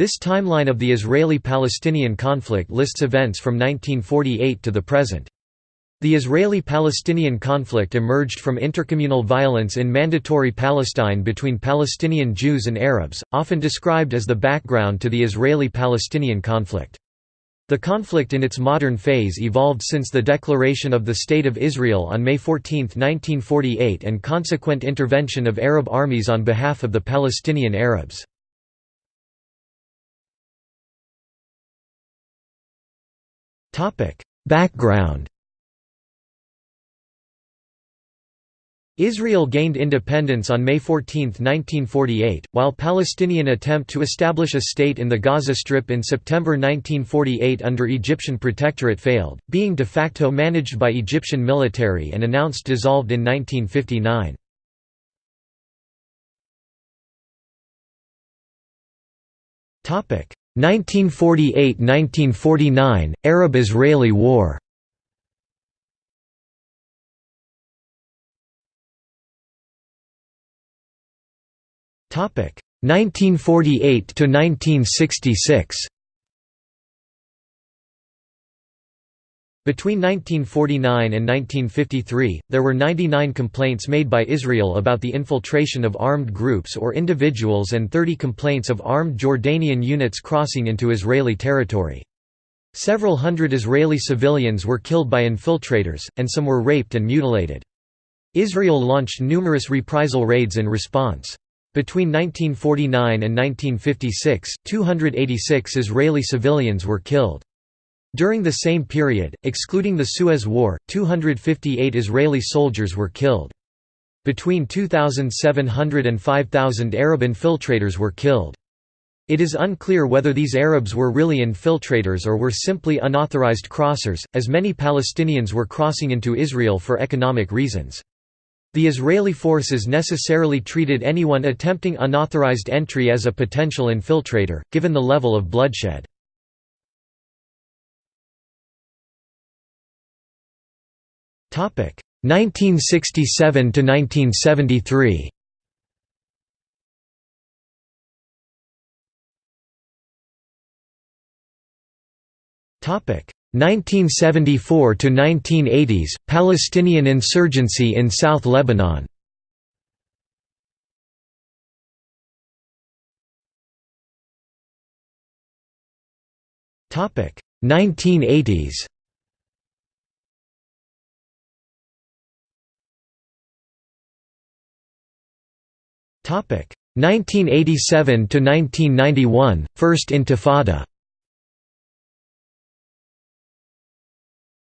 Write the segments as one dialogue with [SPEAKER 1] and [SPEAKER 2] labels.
[SPEAKER 1] This timeline of the Israeli-Palestinian conflict lists events from 1948 to the present. The Israeli-Palestinian conflict emerged from intercommunal violence in Mandatory Palestine between Palestinian Jews and Arabs, often described as the background to the Israeli-Palestinian conflict. The conflict in its modern phase evolved since the declaration of the State of Israel on May 14, 1948 and consequent intervention of Arab armies on behalf of the Palestinian Arabs. Background Israel gained independence on May 14, 1948, while Palestinian attempt to establish a state in the Gaza Strip in September 1948 under Egyptian protectorate failed, being de facto managed by Egyptian military and announced dissolved in 1959. Topic 1948–1949 Arab-Israeli War. Topic 1948 to 1966. Between 1949 and 1953, there were 99 complaints made by Israel about the infiltration of armed groups or individuals and 30 complaints of armed Jordanian units crossing into Israeli territory. Several hundred Israeli civilians were killed by infiltrators, and some were raped and mutilated. Israel launched numerous reprisal raids in response. Between 1949 and 1956, 286 Israeli civilians were killed. During the same period, excluding the Suez War, 258 Israeli soldiers were killed. Between 2,700 and 5,000 Arab infiltrators were killed. It is unclear whether these Arabs were really infiltrators or were simply unauthorized crossers, as many Palestinians were crossing into Israel for economic reasons. The Israeli forces necessarily treated anyone attempting unauthorized entry as a potential infiltrator, given the level of bloodshed. 1967 to 1973. Topic. 1974 to 1980s Palestinian insurgency in South Lebanon. Topic. 1980s 1987 to 1991 First Intifada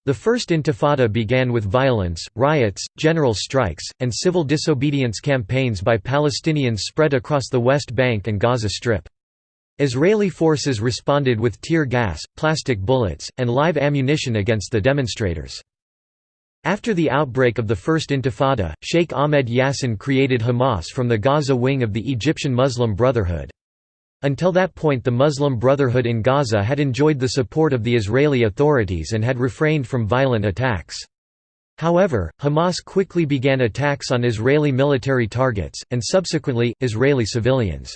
[SPEAKER 1] The First Intifada began with violence, riots, general strikes, and civil disobedience campaigns by Palestinians spread across the West Bank and Gaza Strip. Israeli forces responded with tear gas, plastic bullets, and live ammunition against the demonstrators. After the outbreak of the First Intifada, Sheikh Ahmed Yassin created Hamas from the Gaza wing of the Egyptian Muslim Brotherhood. Until that point the Muslim Brotherhood in Gaza had enjoyed the support of the Israeli authorities and had refrained from violent attacks. However, Hamas quickly began attacks on Israeli military targets, and subsequently, Israeli civilians.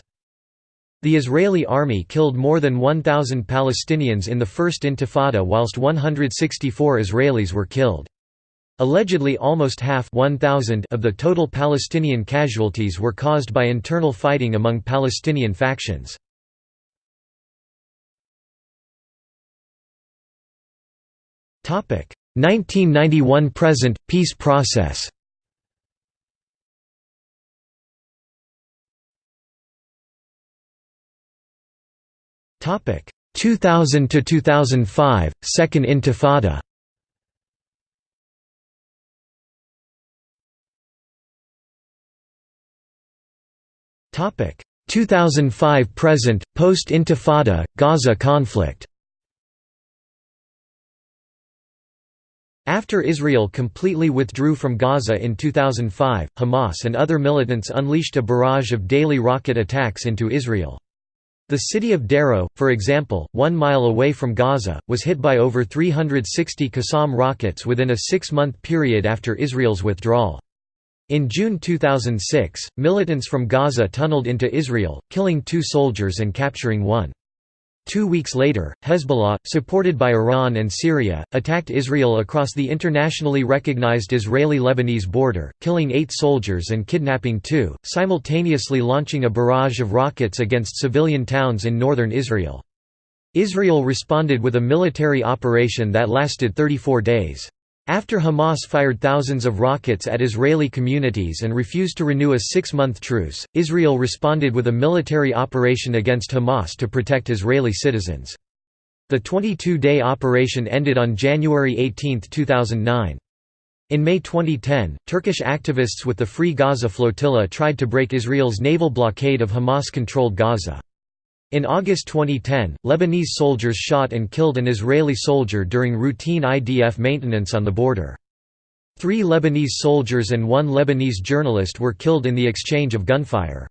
[SPEAKER 1] The Israeli army killed more than 1,000 Palestinians in the First Intifada whilst 164 Israelis were killed. Allegedly almost half 1,000 of the total Palestinian casualties were caused by internal fighting among Palestinian factions. Topic 1991 present peace process. Topic 2000 to 2005 Second Intifada. Topic 2005 present post Intifada Gaza conflict After Israel completely withdrew from Gaza in 2005, Hamas and other militants unleashed a barrage of daily rocket attacks into Israel. The city of Sderot, for example, one mile away from Gaza, was hit by over 360 Qassam rockets within a six-month period after Israel's withdrawal. In June 2006, militants from Gaza tunneled into Israel, killing two soldiers and capturing one. Two weeks later, Hezbollah, supported by Iran and Syria, attacked Israel across the internationally recognized Israeli-Lebanese border, killing eight soldiers and kidnapping two, simultaneously launching a barrage of rockets against civilian towns in northern Israel. Israel responded with a military operation that lasted 34 days. After Hamas fired thousands of rockets at Israeli communities and refused to renew a six-month truce, Israel responded with a military operation against Hamas to protect Israeli citizens. The 22-day operation ended on January 18, 2009. In May 2010, Turkish activists with the Free Gaza Flotilla tried to break Israel's naval blockade of Hamas-controlled Gaza. In August 2010, Lebanese soldiers shot and killed an Israeli soldier during routine IDF maintenance on the border. Three Lebanese soldiers and one Lebanese journalist were killed in the exchange of gunfire.